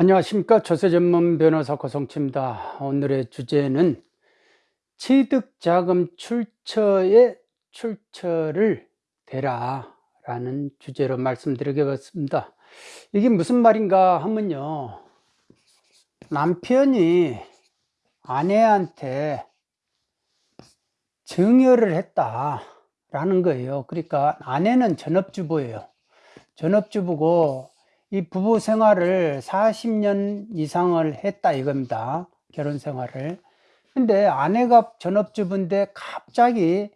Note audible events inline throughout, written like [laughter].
안녕하십니까. 조세 전문 변호사 고성치입니다. 오늘의 주제는 취득자금 출처에 출처를 대라 라는 주제로 말씀드리겠습니다. 이게 무슨 말인가 하면요. 남편이 아내한테 증여를 했다 라는 거예요. 그러니까 아내는 전업주부예요. 전업주부고 이 부부 생활을 40년 이상을 했다 이겁니다. 결혼 생활을. 근데 아내가 전업주부인데 갑자기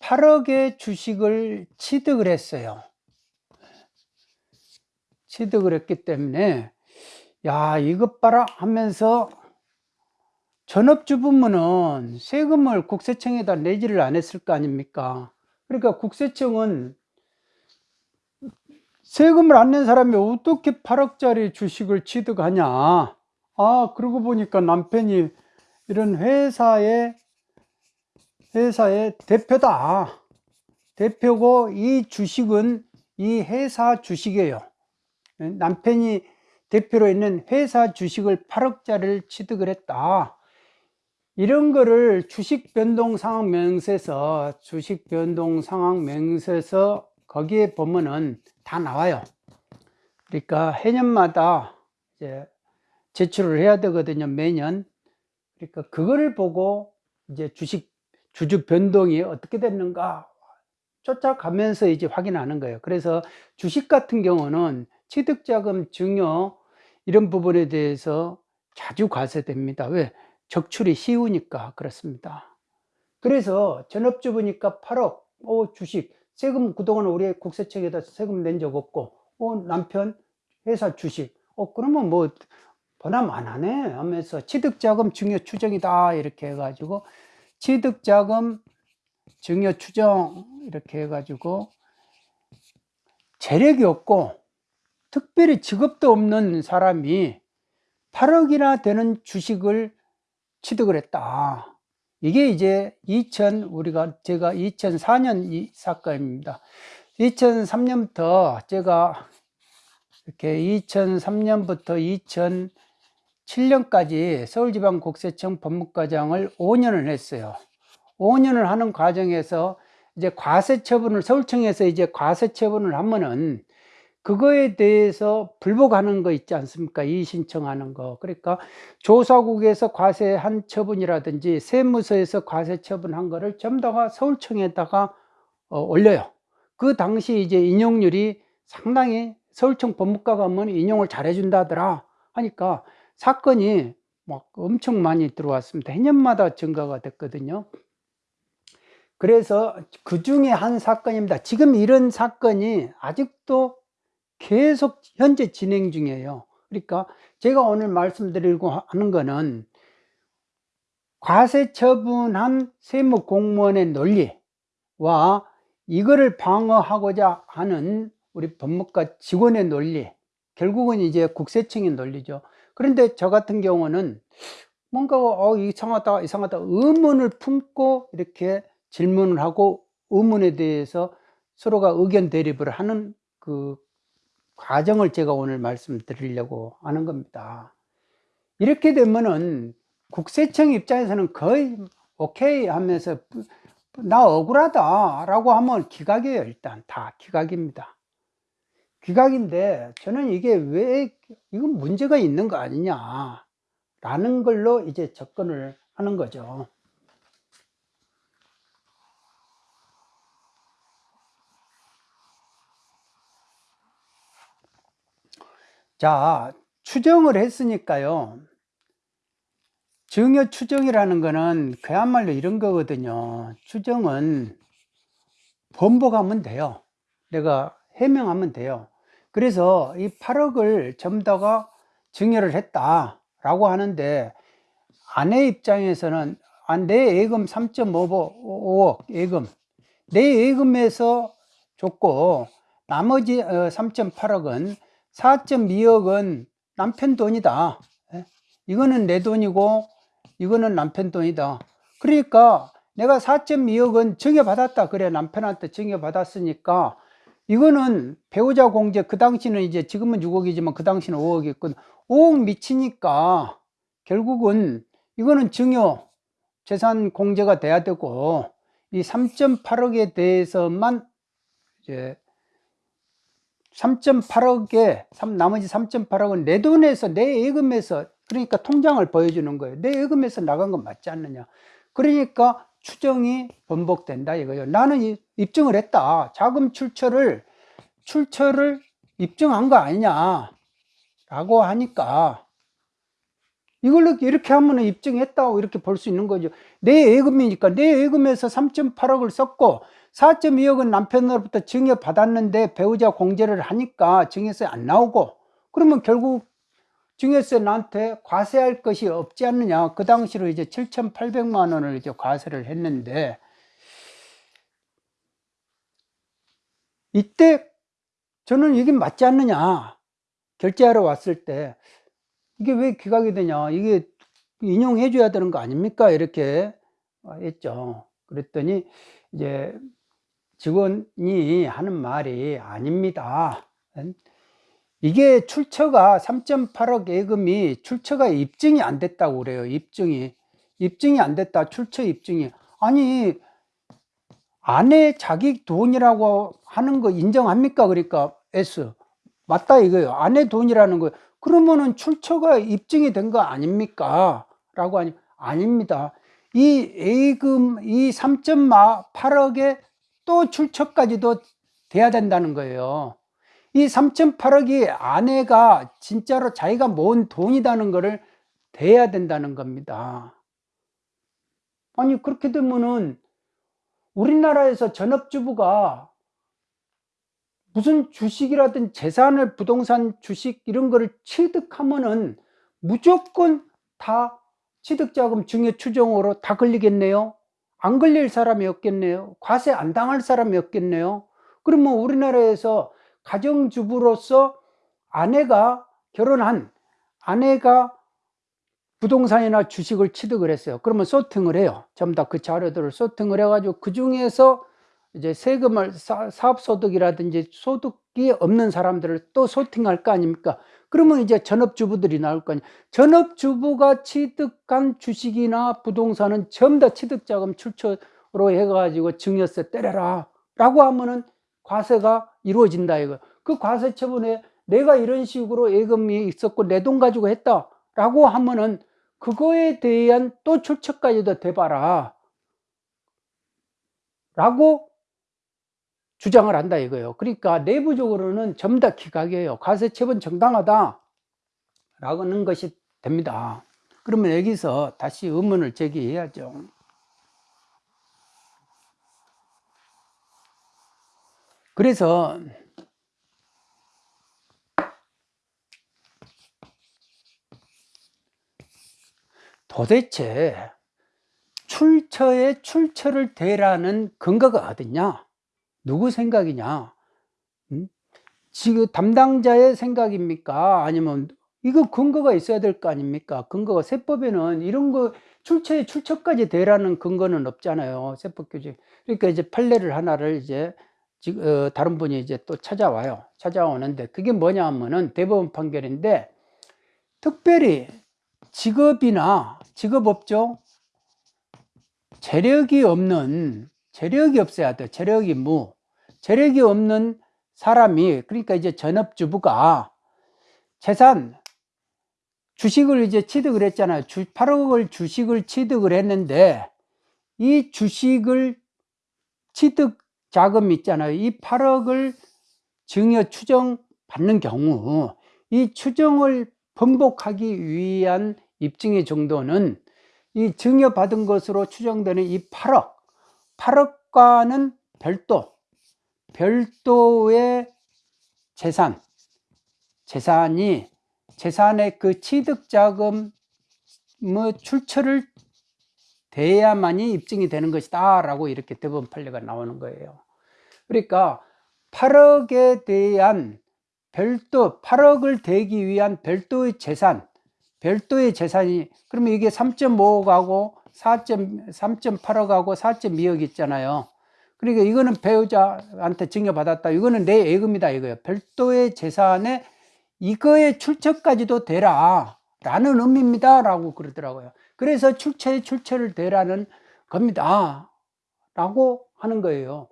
8억의 주식을 취득을 했어요. 취득을 했기 때문에 야 이것 봐라 하면서 전업주부면은 세금을 국세청에다 내지를 안 했을 거 아닙니까? 그러니까 국세청은 세금을 안 낸 사람이 어떻게 8억짜리 주식을 취득하냐? 아 그러고 보니까 남편이 이런 회사의 회사의 대표다. 대표고 이 주식은 이 회사 주식이에요. 남편이 대표로 있는 회사 주식을 8억짜리를 취득을 했다. 이런 거를 주식 변동 상황 명세서 주식 변동 상황 명세서 거기에 보면은 다 나와요. 그러니까 해년마다 이제 제출을 해야 되거든요. 매년. 그러니까 그거를 보고 이제 주식 주주 변동이 어떻게 됐는가 쫓아가면서 이제 확인하는 거예요. 그래서 주식 같은 경우는 취득자금 증여 이런 부분에 대해서 자주 과세됩니다. 왜? 적출이 쉬우니까 그렇습니다. 그래서 전업주부니까 8억, 오, 주식, 세금 그동안 우리 국세청에다 세금 낸 적 없고 어, 남편 회사 주식. 어 그러면 뭐 보람 안 하네 하면서 취득자금 증여 추정이다 이렇게 해가지고 취득자금 증여 추정 이렇게 해가지고 재력이 없고 특별히 직업도 없는 사람이 8억이나 되는 주식을 취득을 했다 이게 이제 2000 우리가 제가 2004년 이 사건입니다. 2003년부터 제가 이렇게 2003년부터 2007년까지 서울지방국세청 법무과장을 5년을 했어요. 5년을 하는 과정에서 이제 과세 처분을 서울청에서 이제 과세 처분을 하면은 그거에 대해서 불복하는 거 있지 않습니까? 이의 신청하는 거. 그러니까 조사국에서 과세한 처분이라든지 세무서에서 과세 처분한 거를 전부 다가 서울청에다가 어, 올려요. 그 당시 이제 인용률이 상당히 서울청 법무과 가 면 인용을 잘 해준다더라 하니까 사건이 막 엄청 많이 들어왔습니다. 해년마다 증가가 됐거든요. 그래서 그 중에 한 사건입니다. 지금 이런 사건이 아직도 계속 현재 진행 중이에요. 그러니까 제가 오늘 말씀드리고 하는 거는 과세 처분한 세무 공무원의 논리와 이거를 방어하고자 하는 우리 법무과 직원의 논리 결국은 이제 국세청의 논리죠. 그런데 저 같은 경우는 뭔가 어, 이상하다 이상하다 의문을 품고 이렇게 질문을 하고 의문에 대해서 서로가 의견 대립을 하는 그 과정을 제가 오늘 말씀드리려고 하는 겁니다. 이렇게 되면은 국세청 입장에서는 거의 오케이 하면서 나 억울하다 라고 하면 기각이에요 일단. 다 기각입니다. 기각인데 저는 이게 왜 이건 문제가 있는 거 아니냐 라는 걸로 이제 접근을 하는 거죠 자, 추정을 했으니까요. 증여 추정이라는 거는 그야말로 이런 거거든요. 추정은 번복하면 돼요. 내가 해명하면 돼요. 그래서 이 8억을 전부 다가 증여를 했다라고 하는데 아내 입장에서는 아, 내 예금 3.5억 예금 내 예금에서 줬고 나머지 3.8억은 어, 4.2억은 남편 돈이다. 예? 이거는 내 돈이고 이거는 남편 돈이다. 그러니까 내가 4.2억은 증여받았다. 그래 남편한테 증여받았으니까 이거는 배우자 공제 그 당시는 이제 지금은 6억이지만 그 당시는 5억이었거든 5억 미치니까 결국은 이거는 증여 재산 공제가 돼야 되고 이 3.8억에 대해서만 이제 3.8억에 나머지 3.8억은 내 돈에서 내 예금에서 그러니까 통장을 보여주는 거예요. 내 예금에서 나간 건 맞지 않느냐. 그러니까 추정이 번복된다 이거예요. 나는 입증을 했다. 자금 출처를 출처를 입증한 거 아니냐 라고 하니까 이걸로 이렇게 하면 입증했다고 이렇게 볼 수 있는 거죠. 내 예금이니까 내 예금에서 3.8억을 썼고 4.2억은 남편으로부터 증여 받았는데 배우자 공제를 하니까 증여세 안 나오고 그러면 결국 증여세 나한테 과세할 것이 없지 않느냐. 그 당시로 이제 7,800만 원을 이제 과세를 했는데 이때 저는 이게 맞지 않느냐. 결제하러 왔을 때 이게 왜 기각이 되냐. 이게 인용해 줘야 되는 거 아닙니까? 이렇게 했죠. 그랬더니 이제 직원이 하는 말이 아닙니다. 이게 출처가 3.8억 예금이 출처가 입증이 안 됐다고 그래요 입증이. 입증이 안 됐다 출처 입증이. 아니 아내 자기 돈이라고 하는 거 인정합니까? 그러니까 S. 맞다 이거예요. 아내 돈이라는 거 그러면은 출처가 입증이 된 거 아닙니까? 라고 하니 아닙니다. 이 예금 이 3.8억에 또 출처까지도 돼야 된다는 거예요. 이 3.8억이 아내가 진짜로 자기가 모은 돈이라는 것을 돼야 된다는 겁니다. 아니 그렇게 되면은 우리나라에서 전업주부가 무슨 주식이라든 재산을 부동산 주식 이런 거를 취득하면은 무조건 다 취득자금 증여 추정으로 다 걸리겠네요 안 걸릴 사람이 없겠네요. 과세 안 당할 사람이 없겠네요. 그러면 우리나라에서 가정주부로서 아내가 결혼한 아내가 부동산이나 주식을 취득을 했어요. 그러면 소팅을 해요. 전부 다 그 자료들을 소팅을 해 가지고 그 중에서 이제 세금을 사업소득이라든지 소득이 없는 사람들을 또 소팅할 거 아닙니까? 그러면 이제 전업주부들이 나올 거 아니에요. 전업주부가 취득한 주식이나 부동산은 전부 다 취득자금 출처로 해가지고 증여세 때려라 라고 하면은 과세가 이루어진다 이거 그 과세 처분에 내가 이런 식으로 예금이 있었고 내 돈 가지고 했다 라고 하면은 그거에 대한 또 출처까지도 대봐라 라고 주장을 한다 이거예요. 그러니까 내부적으로는 전부 다 기각이에요. 과세 처분 정당하다 라는 것이 됩니다. 그러면 여기서 다시 의문을 제기해야죠. 그래서 도대체 출처에 출처를 대라는 근거가 어딨냐 누구 생각이냐? 음? 지금 담당자의 생각입니까? 아니면 이거 근거가 있어야 될 거 아닙니까? 근거가 세법에는 이런 거 출처에 출처까지 대라는 근거는 없잖아요 세법 규정 그러니까 이제 판례를 하나를 이제 어, 다른 분이 이제 또 찾아와요. 찾아오는데 그게 뭐냐 하면은 대법원 판결인데 특별히 직업이나 직업업종 재력이 없는 재력이 없어야 돼. 재력이 무 재력이 없는 사람이 그러니까 이제 전업주부가 재산 주식을 이제 취득을 했잖아요. 8억을 주식을 취득을 했는데 이 주식을 취득 자금 있잖아요. 이 8억을 증여 추정 받는 경우 이 추정을 번복하기 위한 입증의 정도는 이 증여받은 것으로 추정되는 이 8억 8억과는 별도 별도의 재산 재산이 재산의 그 취득자금의 출처를 돼야만이 입증이 되는 것이다 라고 이렇게 대법원 판례가 나오는 거예요. 그러니까 8억에 대한 별도 8억을 대기 위한 별도의 재산 별도의 재산이 그러면 이게 3.5억하고 3.8억하고 4.2억 있잖아요 그러니까 이거는 배우자한테 증여받았다. 이거는 내 예금이다 이거예요. 별도의 재산에 이거의 출처까지도 대라 라는 의미입니다 라고 그러더라고요. 그래서 출처에 출처를 대라는 겁니다 라고 하는 거예요.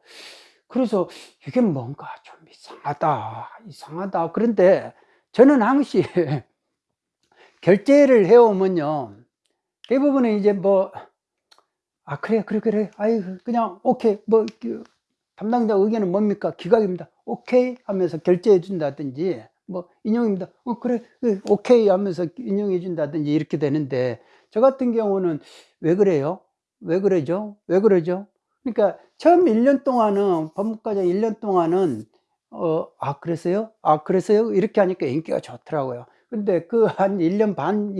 그래서 이게 뭔가 좀 이상하다 이상하다 그런데 저는 항시 [laughs] 결제를 해오면요 대부분은 이제 뭐 아 그래 그래 그래 아이 그냥 오케이 뭐 그, 담당자 의견은 뭡니까 기각입니다 오케이 하면서 결제해 준다든지 뭐 인용입니다 어 그래 그래, 오케이 하면서 인용해 준다든지 이렇게 되는데 저 같은 경우는 왜 그래요 왜 그러죠 왜 그러죠 그러니까 처음 1년 동안은 법무과장 1년 동안은 어, 아 그랬어요? 아 그랬어요? 이렇게 하니까 인기가 좋더라고요. 근데 그 한 1년 반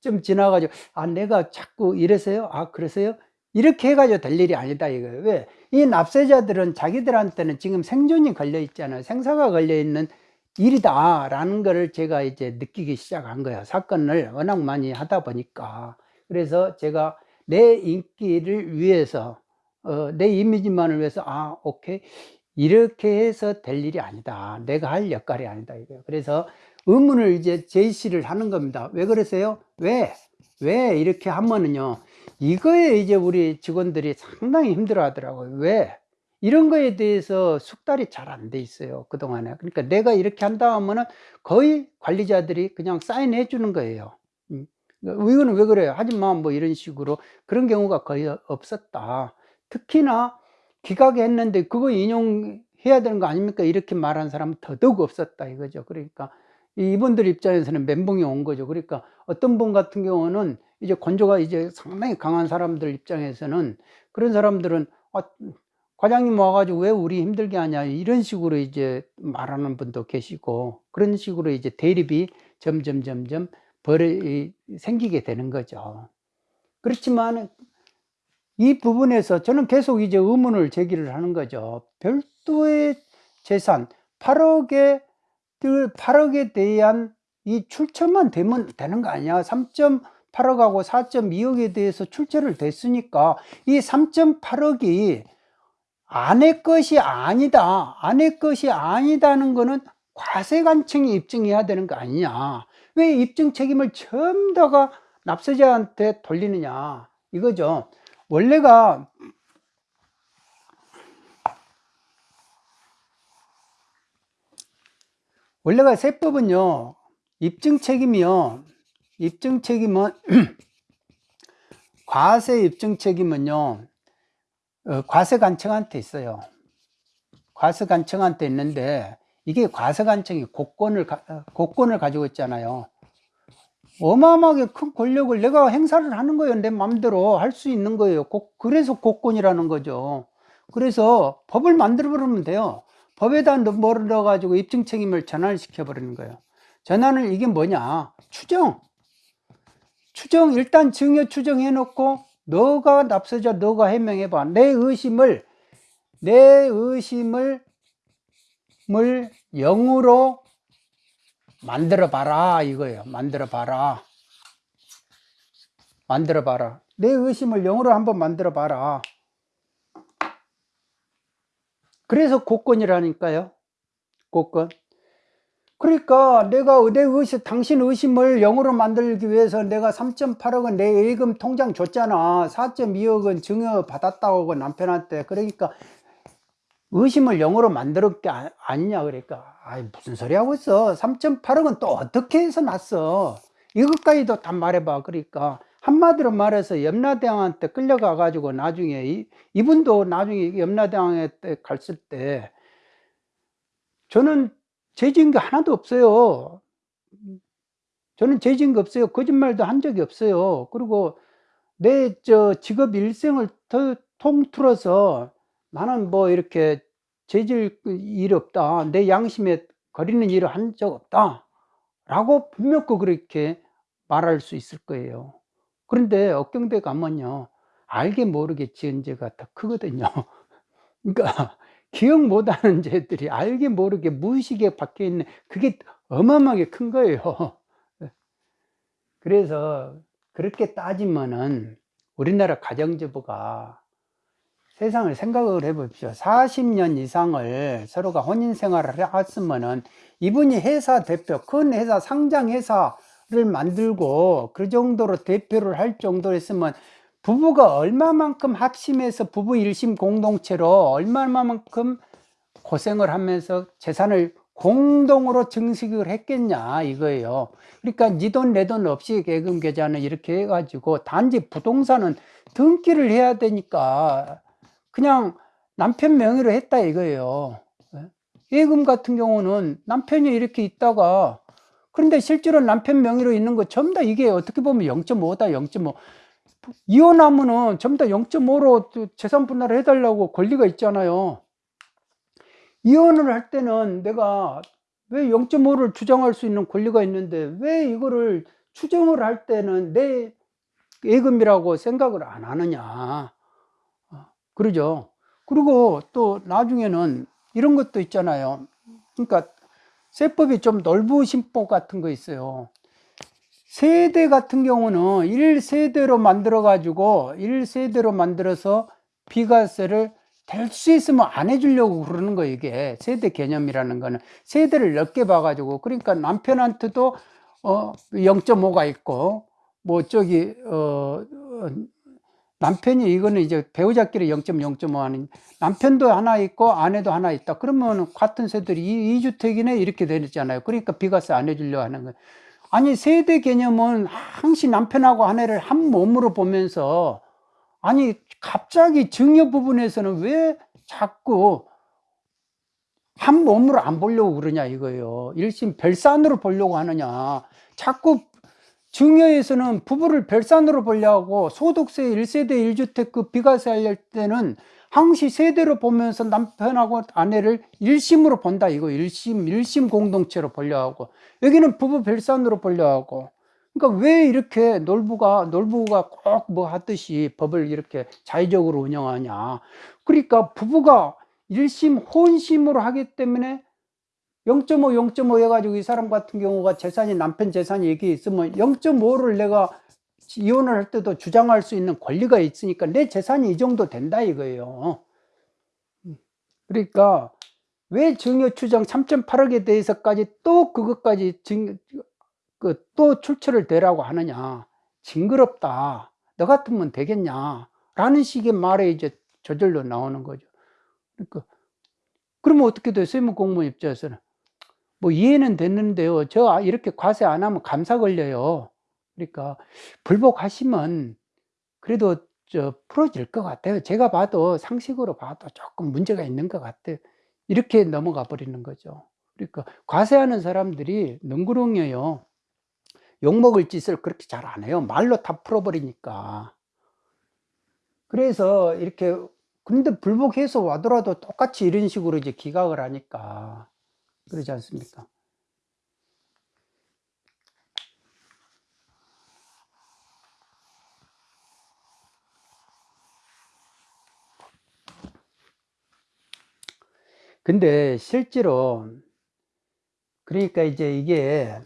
좀 지나가지고 아 내가 자꾸 이래서요? 아 그래서요? 이렇게 해가지고 될 일이 아니다 이거예요. 왜? 이 납세자들은 자기들한테는 지금 생존이 걸려 있잖아요. 생사가 걸려 있는 일이다 라는 거를 제가 이제 느끼기 시작한 거예요. 사건을 워낙 많이 하다 보니까. 그래서 제가 내 인기를 위해서 어, 내 이미지만을 위해서 아 오케이 이렇게 해서 될 일이 아니다 내가 할 역할이 아니다 이거예요 그래서 의문을 이제 제시를 하는 겁니다 왜 그러세요 왜 왜 이렇게 하면은요 이거에 이제 우리 직원들이 상당히 힘들어 하더라고요 왜 이런 거에 대해서 숙달이 잘 안 돼 있어요 그동안에 그러니까 내가 이렇게 한다 하면은 거의 관리자들이 그냥 사인해 주는 거예요 음. 이거는 왜 그래요 하지마 뭐 이런 식으로 그런 경우가 거의 없었다 특히나 기각이 했는데 그거 인용해야 되는 거 아닙니까? 이렇게 말한 사람은 더더욱 없었다 이거죠. 그러니까 이분들 입장에서는 멘붕이 온 거죠. 그러니까 어떤 분 같은 경우는 이제 건조가 이제 상당히 강한 사람들 입장에서는 그런 사람들은 아, 과장님 와가지고 왜 우리 힘들게 하냐 이런 식으로 이제 말하는 분도 계시고 그런 식으로 이제 대립이 점점 점점 벌이 생기게 되는 거죠. 그렇지만 이 부분에서 저는 계속 이제 의문을 제기를 하는 거죠. 별도의 재산 8억에 8억에 대한 이 출처만 되면 되는 거 아니야? 3.8억하고 4.2억에 대해서 출처를 댔으니까 이 3.8억이 아내 것이 아니다. 아내 것이 아니다는 거는 과세관청이 입증해야 되는 거 아니냐. 왜 입증 책임을 전부 다가 납세자한테 돌리느냐. 이거죠. 원래가 원래가 세법은요 입증 책임이요 입증 책임은 [clears throat] 과세 입증 책임은요 어, 과세관청한테 있어요 과세관청한테 있는데 이게 과세관청이 고권을 어, 고권을 가지고 있잖아요 어마어마하게 큰 권력을 내가 행사를 하는 거예요. 내 마음대로 할 수 있는 거예요. 그래서 국권이라는 거죠. 그래서 법을 만들어 버리면 돼요. 법에다 뭐를 넣어 가지고 입증 책임을 전환시켜 버리는 거예요. 전환을 이게 뭐냐? 추정. 추정, 일단 증여 추정해 놓고 너가 납세자 너가 해명해 봐. 내 의심을 내 의심을 물 0으로 만들어 봐라 이거예요. 만들어 봐라. 만들어 봐라. 내 의심을 영어로 한번 만들어 봐라. 그래서 고권이라니까요. 고권 그러니까 내가 내 의심 당신 의심을 영어로 만들기 위해서 내가 3.8억은 내 예금 통장 줬잖아. 4.2억은 증여 받았다고 남편한테. 그러니까 의심을 영어로 만들었 게 아, 니냐 그러니까. 아이 무슨 소리 하고 있어? 3.8억은 또 어떻게 해서 났어? 이것까지도 다 말해봐. 그러니까 한마디로 말해서 염라대왕한테 끌려가 가지고 나중에 이, 이분도 나중에 염라대왕에 갔을 때 저는 죄진 게 하나도 없어요 저는 죄진 게 없어요 거짓말도 한 적이 없어요 그리고 내 저 직업 일생을 더 통틀어서 나는 뭐 이렇게 죄질 일 없다. 내 양심에 거리는 일을 한 적 없다. 라고 분명히 그렇게 말할 수 있을 거예요. 그런데 억경대 가면요. 알게 모르게 지은 죄가 더 크거든요. [laughs] 그러니까 기억 못하는 [laughs] 죄들이 알게 모르게 무의식에 박혀 있는 그게 어마어마하게 큰 거예요. [laughs] 그래서 그렇게 따지면은 우리나라 가정주부가 세상을 생각을 해 보십시오. 40년 이상을 서로가 혼인 생활을 했으면은 이분이 회사 대표, 큰 회사, 상장 회사를 만들고 그 정도로 대표를 할 정도였으면 부부가 얼마만큼 합심해서 부부 일심 공동체로 얼마만큼 고생을 하면서 재산을 공동으로 증식을 했겠냐 이거예요. 그러니까 니돈내 돈 없이 계금 계좌는 이렇게 해가지고 단지 부동산은 등기를 해야 되니까 그냥 남편 명의로 했다 이거예요. 예? 예금 같은 경우는 남편이 이렇게 있다가 그런데 실제로 남편 명의로 있는 거 전부 다 이게 어떻게 보면 0.5다 0.5 이혼하면은 전부 다 0.5로 재산 분할을 해달라고 권리가 있잖아요. 이혼을 할 때는 내가 왜 0.5를 주장할 수 있는 권리가 있는데 왜 이거를 추정을 할 때는 내 예금이라고 생각을 안 하느냐. 어, 그러죠. 그리고 또 나중에는 이런 것도 있잖아요. 그러니까 세법이 좀 넓으신 법 같은 거 있어요. 세대 같은 경우는 1세대로 만들어 가지고 1세대로 만들어서 비과세를 될 수 있으면 안 해주려고 그러는 거 이게. 세대 개념이라는 거는. 세대를 넓게 봐 가지고. 그러니까 남편한테도 어 0.5가 있고 뭐 저기 어 어, 남편이 이거는 이제 배우자끼리 0.0.5 하는 남편도 하나 있고 아내도 하나 있다. 그러면 같은 세들이 이, 이 주택이네? 이렇게 되잖아요. 그러니까 비과세 안 해주려 하는 거예요 아니 세대 개념은 항시 남편하고 아내를 한 몸으로 보면서 아니 갑자기 증여 부분에서는 왜 자꾸 한 몸으로 안 보려고 그러냐 이거예요. 일심 별산으로 보려고 하느냐. 자꾸 증여에서는 부부를 별산으로 보려고 소득세 1세대 1주택 그 비과세 할 때는 항시 세대로 보면서 남편하고 아내를 일심으로 본다 이거. 일심 일심 공동체로 보려고. 여기는 부부 별산으로 보려고. 그러니까 왜 이렇게 놀부가 놀부가 꼭 뭐 하듯이 법을 이렇게 자의적으로 운영하냐. 그러니까 부부가 일심 혼심으로 하기 때문에 0.5 0.5 해가지고 이 사람 같은 경우가 재산이 남편 재산이 여기 있으면 0.5를 내가 이혼을 할 때도 주장할 수 있는 권리가 있으니까 내 재산이 이 정도 된다 이거예요. 그러니까 왜 증여 추정 3.8억에 대해서까지 또 그것까지 증, 그, 또 출처를 대라고 하느냐. 징그럽다. 너 같으면 되겠냐. 라는 식의 말에 이제 저절로 나오는 거죠. 그러니까 그러면 어떻게 돼요? 세무 공무원 입장에서는? 뭐 이해는 됐는데요. 저 이렇게 과세 안 하면 감사 걸려요 그러니까 불복하시면 그래도 저 풀어질 것 같아요. 제가 봐도 상식으로 봐도 조금 문제가 있는 것 같아요 이렇게 넘어가 버리는 거죠. 그러니까 과세하는 사람들이 능구렁이에요. 욕먹을 짓을 그렇게 잘 안 해요. 말로 다 풀어버리니까. 그래서 이렇게 근데 불복해서 와더라도 똑같이 이런 식으로 이제 기각을 하니까 그러지 않습니까 근데 실제로 그러니까 이제 이게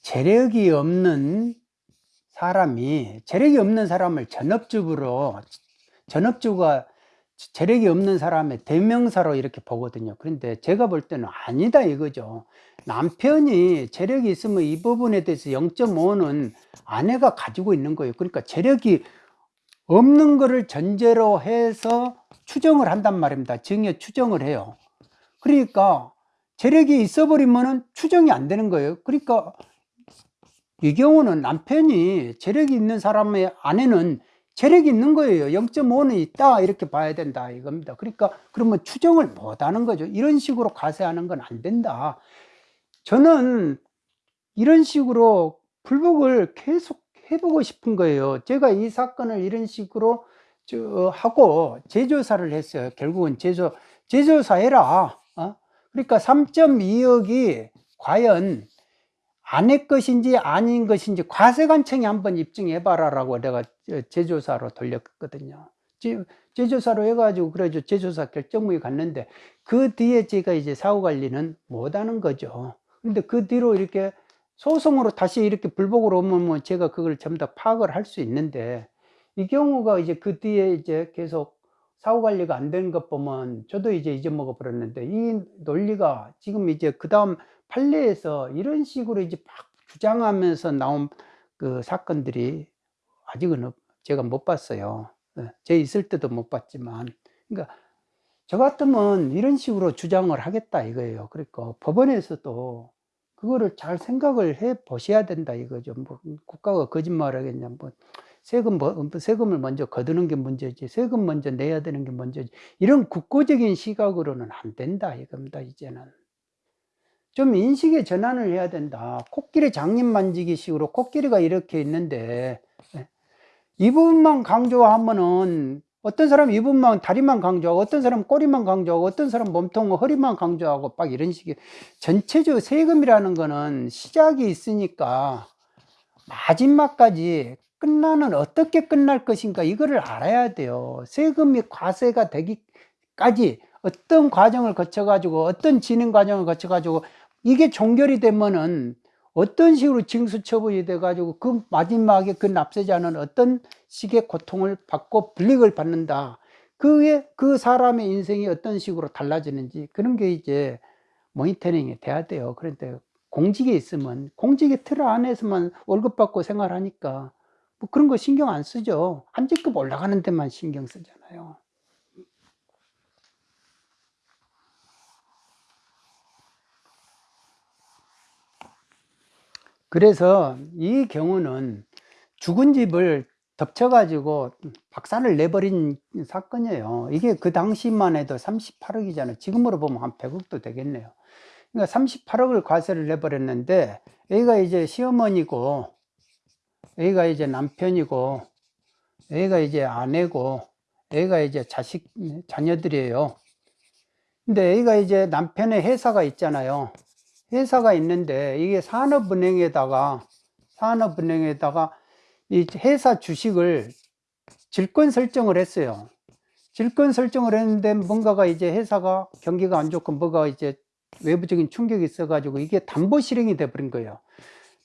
재력이 없는 사람이 재력이 없는 사람을 전업주부로 전업주가 재력이 없는 사람의 대명사로 이렇게 보거든요. 그런데 제가 볼 때는 아니다 이거죠. 남편이 재력이 있으면 이 부분에 대해서 0.5는 아내가 가지고 있는 거예요. 그러니까 재력이 없는 거를 전제로 해서 추정을 한단 말입니다. 증여 추정을 해요. 그러니까 재력이 있어 버리면 추정이 안 되는 거예요. 그러니까 이 경우는 남편이 재력이 있는 사람의 아내는 재력이 있는 거예요. 0.5는 있다 이렇게 봐야 된다 이겁니다. 그러니까 그러면 추정을 못 하는 거죠. 이런 식으로 과세하는 건 안 된다. 저는 이런 식으로 불복을 계속 해보고 싶은 거예요. 제가 이 사건을 이런 식으로 저 하고 제조사를 했어요. 결국은 제조 제조사 해라. 어? 그러니까 3.2억이 과연 아내 것인지 아닌 것인지 과세관청이 한번 입증해 봐라 라고 내가 제조사로 돌렸거든요. 제조사로 해가지고 그래죠 제조사 결정무에 갔는데 그 뒤에 제가 이제 사후관리는 못하는 거죠. 근데 그 뒤로 이렇게 소송으로 다시 이렇게 불복으로 오면 뭐 제가 그걸 전부 다 파악을 할 수 있는데 이 경우가 이제 그 뒤에 이제 계속 사후 관리가 안 되는 것 보면 저도 이제 잊어먹어 버렸는데 이 논리가 지금 이제 그 다음 판례에서 이런 식으로 이제 막 주장하면서 나온 그 사건들이 아직은 없- 제가 못 봤어요. 예, 제 있을 때도 못 봤지만. 그러니까 저 같으면 이런 식으로 주장을 하겠다 이거예요. 그러니까 법원에서도 그거를 잘 생각을 해 보셔야 된다 이거죠. 뭐 국가가 거짓말 하겠냐. 뭐 세금, 뭐 세금을 먼저 거두는 게 문제지. 세금 먼저 내야 되는 게 문제지. 이런 국고적인 시각으로는 안 된다 이겁니다, 이제는. 좀 인식의 전환을 해야 된다. 코끼리 장님 만지기 식으로 코끼리가 이렇게 있는데 예. 이 부분만 강조하면은 어떤 사람 이 부분만 다리만 강조하고 어떤 사람 꼬리만 강조하고 어떤 사람 몸통 허리만 강조하고 막 이런 식의 전체적으로 세금이라는 거는 시작이 있으니까 마지막까지 끝나는 어떻게 끝날 것인가 이거를 알아야 돼요. 세금이 과세가 되기까지 어떤 과정을 거쳐 가지고 어떤 진행 과정을 거쳐 가지고 이게 종결이 되면은 어떤 식으로 징수 처분이 돼 가지고 그 마지막에 그 납세자는 어떤 식의 고통을 받고 불이익을 받는다. 그게 그 사람의 인생이 어떤 식으로 달라지는지 그런 게 이제 모니터링이 돼야 돼요. 그런데 공직에 있으면 공직의 틀 안에서만 월급 받고 생활하니까 뭐 그런 거 신경 안 쓰죠. 한 직급 올라가는 데만 신경 쓰잖아요. 그래서 이 경우는 죽은 집을 덮쳐가지고 박살을 내버린 사건이에요. 이게 그 당시만 해도 38억이잖아요. 지금으로 보면 한 100억도 되겠네요. 그러니까 38억을 과세를 내버렸는데 A가 이제 시어머니고 A가 이제 남편이고 A가 이제 아내고 A가 이제 자식 자녀들이에요. 근데 A가 이제 남편의 회사가 있잖아요. 회사가 있는데 이게 산업은행에다가 산업은행에다가 이 회사 주식을 질권 설정을 했어요. 질권 설정을 했는데 뭔가가 이제 회사가 경기가 안 좋고 뭐가 이제 외부적인 충격이 있어 가지고 이게 담보 실행이 돼 버린 거예요.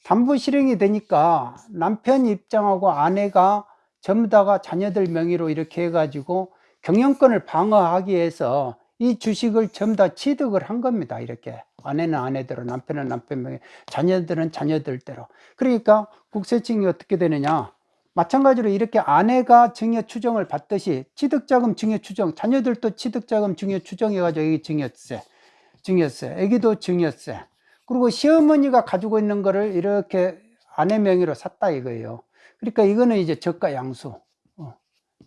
담보 실행이 되니까 남편 입장하고 아내가 전부 다가 자녀들 명의로 이렇게 해가지고 경영권을 방어하기 위해서 이 주식을 전부 다 취득을 한 겁니다. 이렇게. 아내는 아내대로 남편은 남편 명의 자녀들은 자녀들대로. 그러니까 국세청이 어떻게 되느냐? 마찬가지로 이렇게 아내가 증여 추정을 받듯이 취득자금 증여 추정 자녀들도 취득자금 증여 추정해 가지고 여기 증여세 증여세 애기도 증여세. 그리고 시어머니가 가지고 있는 거를 이렇게 아내 명의로 샀다 이거예요. 그러니까 이거는 이제 저가 양수. 어,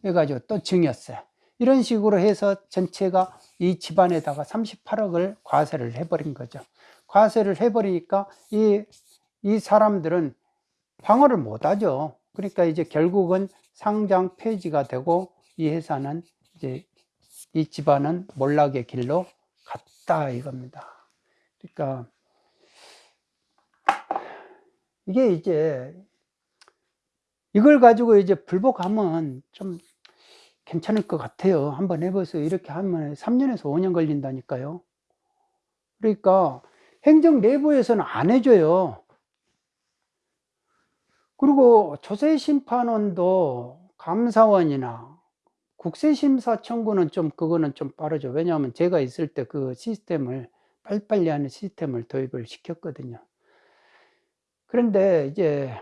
해가지고 또 증여세 이런 식으로 해서 전체가 이 집안에다가 38억을 과세를 해버린 거죠. 과세를 해버리니까 이, 이 사람들은 방어를 못하죠. 그러니까 이제 결국은 상장 폐지가 되고 이 회사는 이제 이 집안은 몰락의 길로 갔다 이겁니다. 그러니까 이게 이제 이걸 가지고 이제 불복하면 좀 괜찮을 것 같아요. 한번 해보세요. 이렇게 하면 3년에서 5년 걸린다니까요. 그러니까 행정 내부에서는 안 해줘요. 그리고 조세심판원도 감사원이나 국세심사 청구는 좀 그거는 좀 빠르죠. 왜냐하면 제가 있을 때 그 시스템을 빨리빨리 하는 시스템을 도입을 시켰거든요. 그런데 이제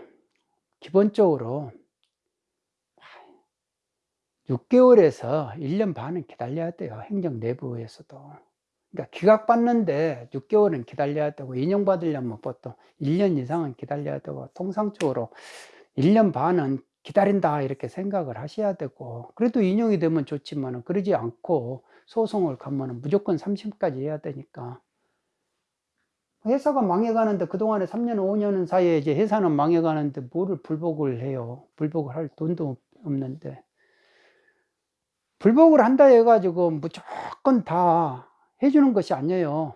기본적으로 6개월에서 1년 반은 기다려야 돼요. 행정 내부에서도. 그러니까 기각받는데 6개월은 기다려야 되고 인용받으려면 보통 1년 이상은 기다려야 되고 통상적으로 1년 반은 기다린다 이렇게 생각을 하셔야 되고 그래도 인용이 되면 좋지만 그러지 않고 소송을 가면 무조건 30까지 해야 되니까 회사가 망해가는데 그동안에 3년 5년 사이에 이제 회사는 망해가는데 뭐를 불복을 해요 불복을 할 돈도 없는데 불복을 한다 해가지고 무조건 다 해주는 것이 아니에요.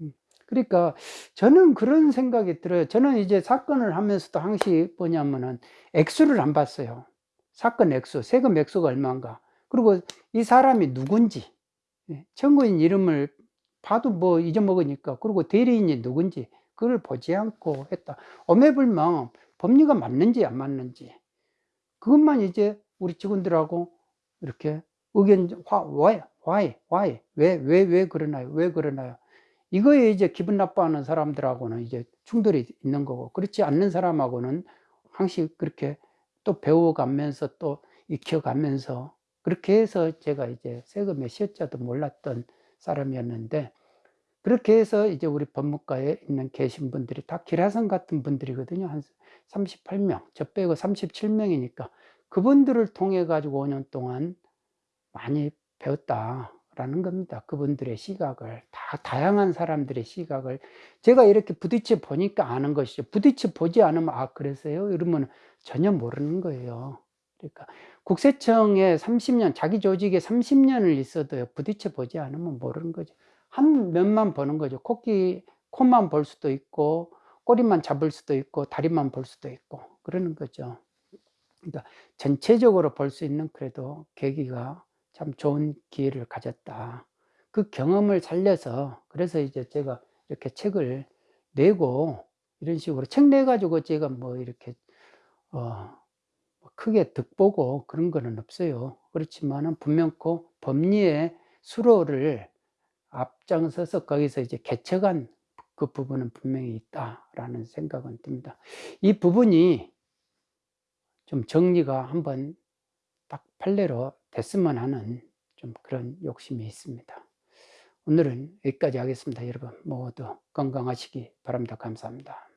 음, 그러니까 저는 그런 생각이 들어요. 저는 이제 사건을 하면서도 항시 뭐냐면은 액수를 안 봤어요. 사건 액수, 세금 액수가 얼마인가. 그리고 이 사람이 누군지, 예, 청구인 이름을 봐도 뭐 잊어먹으니까. 그리고 대리인이 누군지, 그걸 보지 않고 했다. 오매불망 법리가 맞는지 안 맞는지. 그것만 이제 우리 직원들하고 이렇게 의견, 화, why, why, why, 왜, 왜, 왜 그러나요? 왜 그러나요? 이거에 이제 기분 나빠하는 사람들하고는 이제 충돌이 있는 거고, 그렇지 않는 사람하고는 항상 그렇게 또 배워가면서 또 익혀가면서 그렇게 해서 제가 이제 세금의 시효자도 몰랐던 사람이었는데, 그렇게 해서 이제 우리 법무과에 있는 계신 분들이 다 기라성 같은 분들이거든요. 한 38명, 저 빼고 37명이니까 그분들을 통해 가지고 5년 동안 많이 배웠다라는 겁니다. 그분들의 시각을 다 다양한 사람들의 시각을 제가 이렇게 부딪혀 보니까 아는 것이죠. 부딪혀 보지 않으면 아 그래서요? 이러면 전혀 모르는 거예요. 그러니까 국세청에 30년 자기 조직에 30년을 있어도요. 부딪혀 보지 않으면 모르는 거죠. 한 면만 보는 거죠. 코끼 코만 볼 수도 있고 꼬리만 잡을 수도 있고 다리만 볼 수도 있고 그러는 거죠. 그러니까 전체적으로 볼 수 있는 그래도 계기가 참 좋은 기회를 가졌다. 그 경험을 살려서 그래서 이제 제가 이렇게 책을 내고 이런 식으로 책 내 가지고 제가 뭐 이렇게 어 크게 득보고 그런 거는 없어요. 그렇지만은 분명코 법리의 수로를 앞장서서 거기서 이제 개척한 그 부분은 분명히 있다라는 생각은 듭니다. 이 부분이 좀 정리가 한번 딱 판례로 됐으면 하는 좀 그런 욕심이 있습니다. 오늘은 여기까지 하겠습니다. 여러분 모두 건강하시기 바랍니다. 감사합니다.